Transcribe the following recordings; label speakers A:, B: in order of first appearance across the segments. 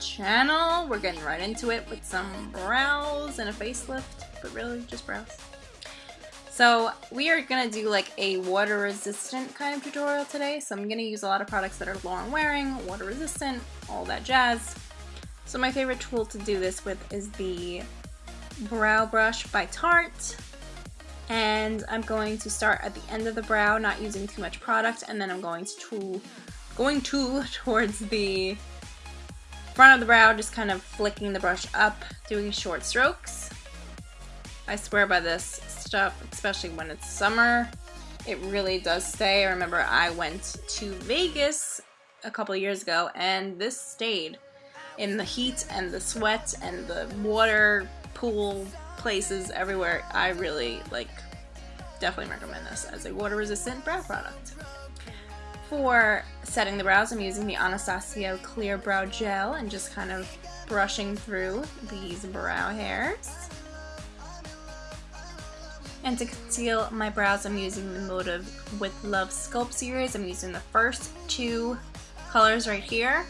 A: channel. We're getting right into it with some brows and a facelift, but really just brows. So we are going to do like a water resistant kind of tutorial today. So I'm going to use a lot of products that are long wearing, water resistant, all that jazz. So my favorite tool to do this with is the Brow Brush by Tarte. And I'm going to start at the end of the brow, not using too much product, and then I'm going to going to towards the front of the brow, just kind of flicking the brush up, doing short strokes. I swear by this stuff, especially when it's summer. It really does stay. I remember I went to Vegas a couple years ago and this stayed in the heat and the sweat and the water pool places everywhere. I really like definitely recommend this as a water resistant brow product. For setting the brows, I'm using the Anastasia Clear Brow Gel and just kind of brushing through these brow hairs. And to conceal my brows, I'm using the Motive with Love Sculpt series. I'm using the first two colors right here.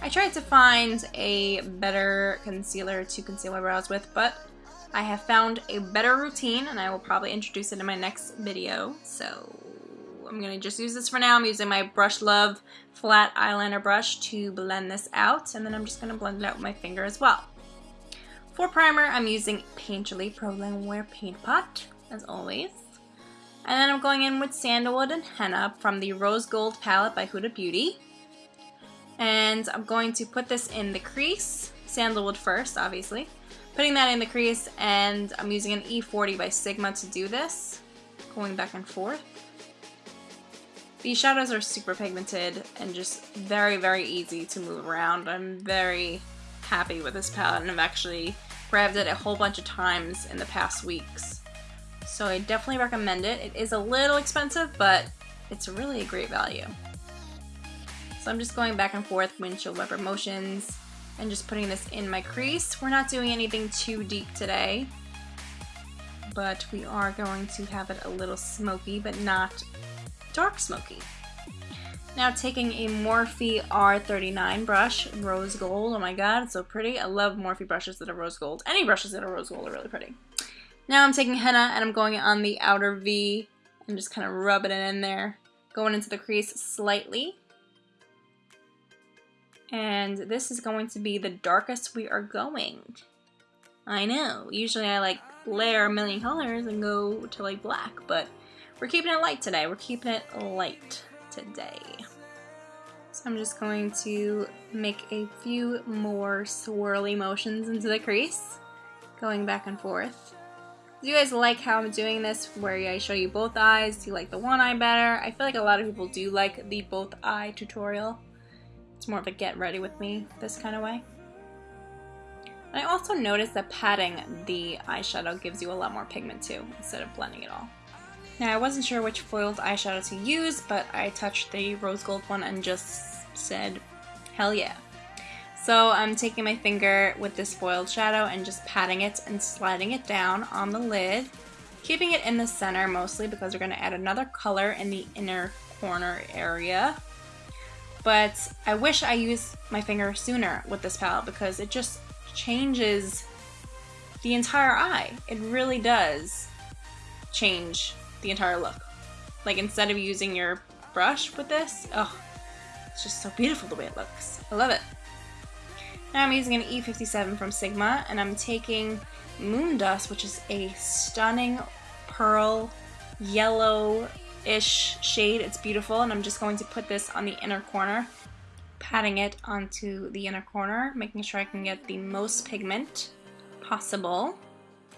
A: I tried to find a better concealer to conceal my brows with, but I have found a better routine and I will probably introduce it in my next video. So I'm going to just use this for now. I'm using my Brush Love flat eyeliner brush to blend this out. And then I'm just going to blend it out with my finger as well. For primer, I'm using Painterly Pro Longwear Paint Pot, as always. And then I'm going in with Sandalwood and Henna from the Rose Gold palette by Huda Beauty. And I'm going to put this in the crease, Sandalwood first, obviously. Putting that in the crease, and I'm using an E40 by Sigma to do this. Going back and forth. These shadows are super pigmented and just very, very easy to move around. I'm very happy with this palette and I've actually grabbed it a whole bunch of times in the past weeks. So I definitely recommend it. It is a little expensive, but it's really a great value. So I'm just going back and forth windshield wiper motions and just putting this in my crease. We're not doing anything too deep today, but we are going to have it a little smoky, but not dark smoky. Now taking a Morphe R39 brush, rose gold, oh my god, it's so pretty. I love Morphe brushes that are rose gold. Any brushes that are rose gold are really pretty. Now I'm taking henna and I'm going on the outer V and just kind of rubbing it in there. Going into the crease slightly. And this is going to be the darkest we are going. I know, usually I like layer a million colors and go to like black, but we're keeping it light today. We're keeping it light today. So I'm just going to make a few more swirly motions into the crease, going back and forth. Do you guys like how I'm doing this, where I show you both eyes? Do you like the one eye better? I feel like a lot of people do like the both eye tutorial. It's more of a get ready with me this kind of way. I also noticed that patting the eyeshadow gives you a lot more pigment too, instead of blending it all. Now I wasn't sure which foiled eyeshadow to use, but I touched the rose gold one and just said, hell yeah. So I'm taking my finger with this foiled shadow and just patting it and sliding it down on the lid, keeping it in the center mostly because we're going to add another color in the inner corner area. But I wish I used my finger sooner with this palette because it just changes the entire eye. It really does change the entire look. Like instead of using your brush with this, oh, it's just so beautiful the way it looks. I love it. Now I'm using an E57 from Sigma and I'm taking Moon Dust, which is a stunning pearl yellow-ish shade. It's beautiful and I'm just going to put this on the inner corner, patting it onto the inner corner, making sure I can get the most pigment possible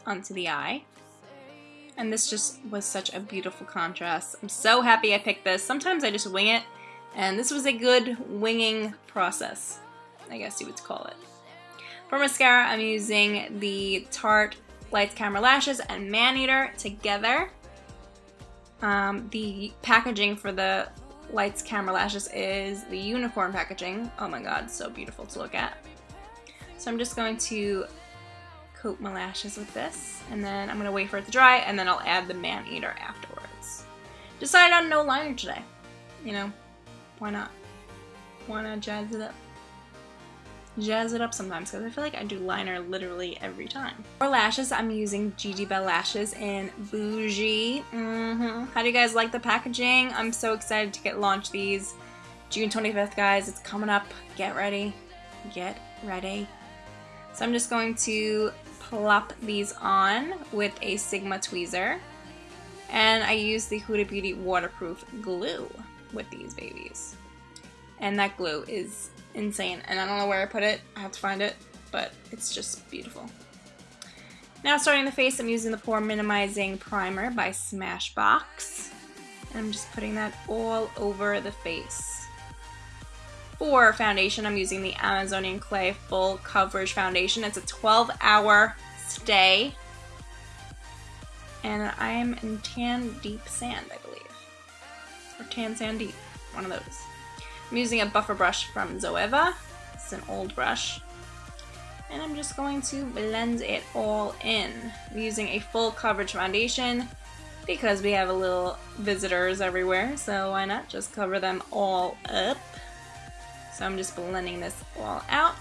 A: onto the eye. And this just was such a beautiful contrast. I'm so happy I picked this. Sometimes I just wing it, and this was a good winging process, I guess you would call it. For mascara, I'm using the Tarte Lights Camera Lashes and Maneater together. Um, the packaging for the Lights Camera Lashes is the unicorn packaging. Oh my god, so beautiful to look at. So I'm just going to coat my lashes with this, and then I'm going to wait for it to dry, and then I'll add the Man-Eater afterwards. Decided on no liner today. You know, why not? Why not jazz it up? Jazz it up sometimes because I feel like I do liner literally every time. For lashes, I'm using Gigi Belle Lashes in Bougie. Mm -hmm. How do you guys like the packaging? I'm so excited to get launch these. June 25th, guys. It's coming up. Get ready. Get ready. So I'm just going to plop these on with a Sigma tweezer. And I use the Huda Beauty waterproof glue with these babies. And that glue is insane. And I don't know where I put it. I have to find it. But it's just beautiful. Now starting the face, I'm using the Pore Minimizing Primer by Smashbox. And I'm just putting that all over the face. For foundation, I'm using the Amazonian Clay Full Coverage Foundation. It's a 12 hour stay. And I am in Tan Deep Sand, I believe. Or Tan Sand Deep, one of those. I'm using a buffer brush from Zoeva. It's an old brush. And I'm just going to blend it all in. I'm using a full coverage foundation because we have a little visitors everywhere, so why not just cover them all up. So I'm just blending this all out.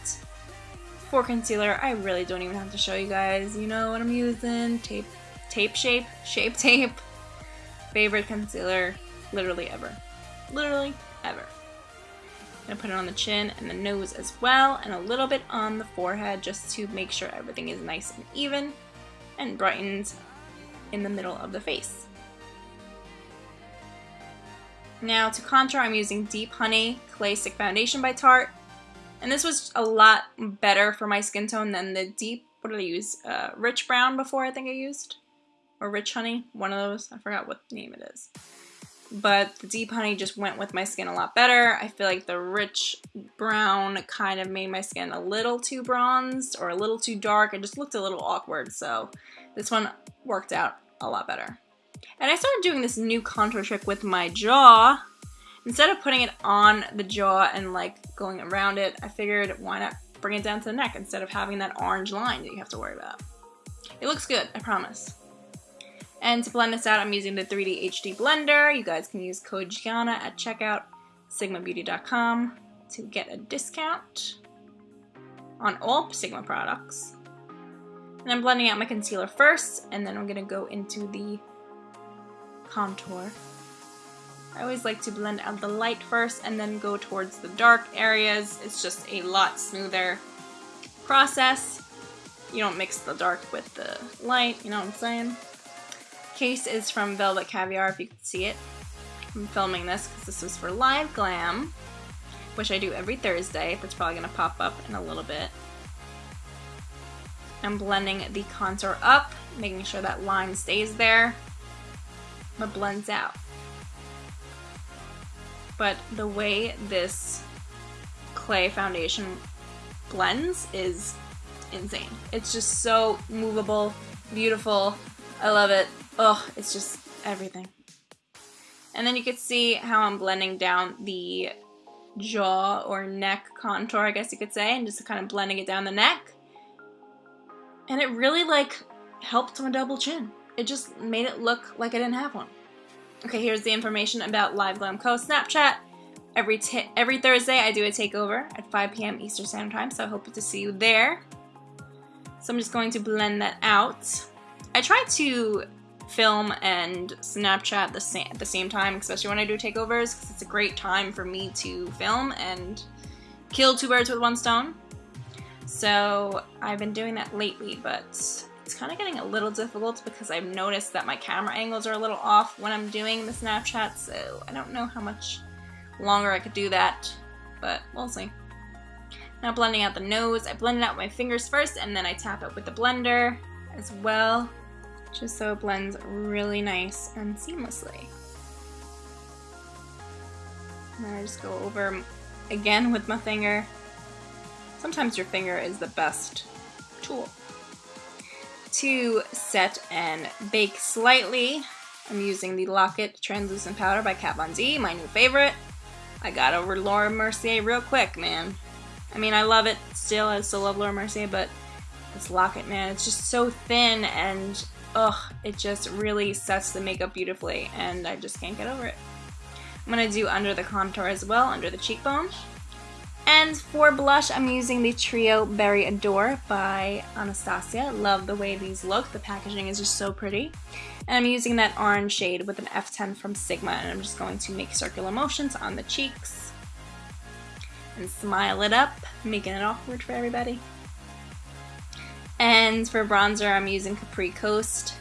A: For concealer, I really don't even have to show you guys. You know what I'm using. Tape, tape shape, shape tape. Favorite concealer, literally ever. Literally ever. I'm gonna put it on the chin and the nose as well, and a little bit on the forehead just to make sure everything is nice and even and brightened in the middle of the face. Now to contour, I'm using Deep Honey Clay Stick Foundation by Tarte. And this was a lot better for my skin tone than the deep, what did I use? Uh, Rich Brown before I think I used? Or Rich Honey, one of those. I forgot what name it is but the deep honey just went with my skin a lot better. I feel like the rich brown kind of made my skin a little too bronzed or a little too dark. It just looked a little awkward, so this one worked out a lot better. And I started doing this new contour trick with my jaw. Instead of putting it on the jaw and like going around it, I figured why not bring it down to the neck instead of having that orange line that you have to worry about. It looks good, I promise. And to blend this out, I'm using the 3D HD blender. You guys can use code Gianna at checkout, sigmabeauty.com to get a discount on all Sigma products. And I'm blending out my concealer first, and then I'm gonna go into the contour. I always like to blend out the light first and then go towards the dark areas. It's just a lot smoother process. You don't mix the dark with the light, you know what I'm saying? Case is from Velvet Caviar, if you can see it. I'm filming this because this was for Live Glam, which I do every Thursday, That's probably going to pop up in a little bit. I'm blending the contour up, making sure that line stays there, but blends out. But the way this clay foundation blends is insane. It's just so movable, beautiful. I love it. Oh, it's just everything. And then you can see how I'm blending down the jaw or neck contour, I guess you could say, and just kind of blending it down the neck. And it really like helped my double chin. It just made it look like I didn't have one. Okay, here's the information about Live Glam Co. Snapchat. Every every Thursday I do a takeover at 5 p.m. Eastern Standard Time, so I hope to see you there. So I'm just going to blend that out. I try to film and Snapchat the same, at the same time, especially when I do takeovers, because it's a great time for me to film and kill two birds with one stone. So I've been doing that lately, but it's kind of getting a little difficult because I've noticed that my camera angles are a little off when I'm doing the Snapchat, so I don't know how much longer I could do that, but we'll see. Now blending out the nose, I blend it out with my fingers first and then I tap it with the blender as well just so it blends really nice and seamlessly. And I just go over again with my finger. Sometimes your finger is the best tool. To set and bake slightly, I'm using the Lock-It Translucent Powder by Kat Von D, my new favorite. I got over Laura Mercier real quick, man. I mean, I love it still. I still love Laura Mercier, but this Lock-It, man, it's just so thin and ugh, it just really sets the makeup beautifully and I just can't get over it. I'm going to do under the contour as well, under the cheekbone. And for blush, I'm using the Trio Berry Adore by Anastasia. Love the way these look. The packaging is just so pretty. And I'm using that orange shade with an F10 from Sigma, and I'm just going to make circular motions on the cheeks. And smile it up, making it awkward for everybody. And for bronzer, I'm using Capri Coast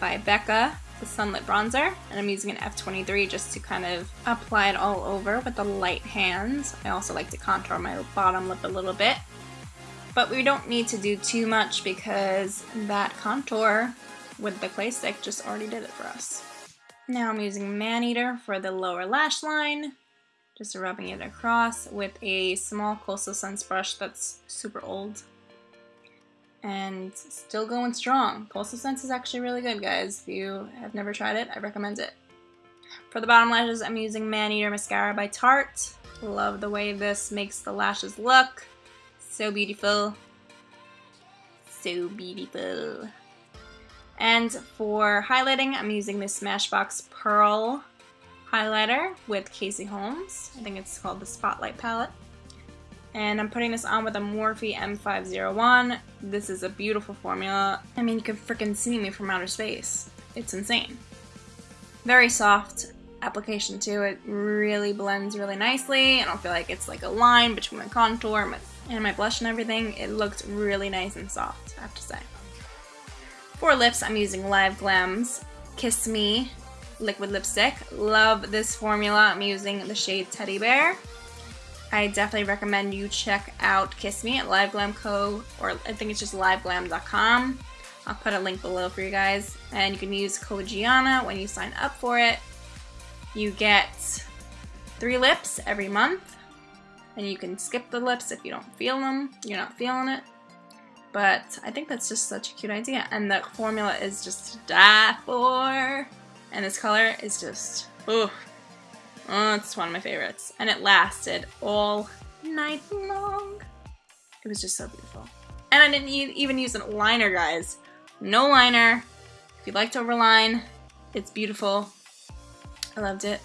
A: by Becca the Sunlit Bronzer, and I'm using an F23 just to kind of apply it all over with the light hands. I also like to contour my bottom lip a little bit, but we don't need to do too much because that contour with the clay stick just already did it for us. Now I'm using Maneater for the lower lash line, just rubbing it across with a small Coastal Scents brush that's super old and still going strong. Coastal Scents is actually really good, guys. If you have never tried it, I recommend it. For the bottom lashes, I'm using Maneater Mascara by Tarte. Love the way this makes the lashes look. So beautiful. So beautiful. And for highlighting, I'm using this Smashbox Pearl highlighter with Casey Holmes. I think it's called the Spotlight palette. And I'm putting this on with a Morphe M501. This is a beautiful formula. I mean, you can freaking see me from outer space. It's insane. Very soft application too. It really blends really nicely. I don't feel like it's like a line between my contour and my blush and everything. It looks really nice and soft, I have to say. For lips, I'm using Live Glam's Kiss Me liquid lipstick. Love this formula. I'm using the shade Teddy Bear. I definitely recommend you check out Kiss Me at LiveGlam Co. or I think it's just liveglam.com. I'll put a link below for you guys. And you can use code Gianna when you sign up for it. You get three lips every month. And you can skip the lips if you don't feel them. You're not feeling it. But I think that's just such a cute idea. And the formula is just to die for. And this color is just, ooh, Oh, it's one of my favorites. And it lasted all night long. It was just so beautiful. And I didn't even use a liner, guys. No liner. If you like to overline, it's beautiful. I loved it.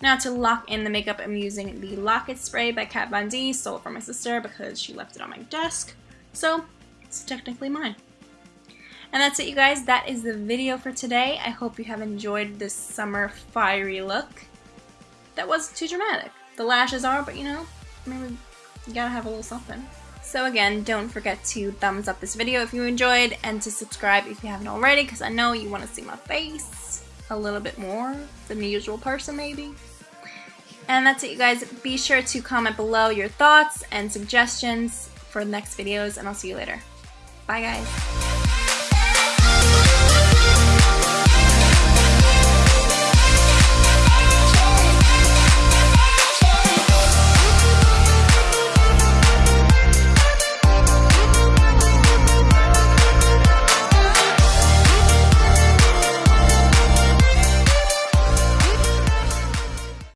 A: Now to lock in the makeup, I'm using the Lock It Spray by Kat Von D. Stole it from my sister because she left it on my desk. So, it's technically mine. And that's it, you guys. That is the video for today. I hope you have enjoyed this summer fiery look that wasn't too dramatic. The lashes are, but you know, maybe you gotta have a little something. So again, don't forget to thumbs up this video if you enjoyed and to subscribe if you haven't already because I know you want to see my face a little bit more than the usual person maybe. And that's it you guys. Be sure to comment below your thoughts and suggestions for the next videos and I'll see you later. Bye guys.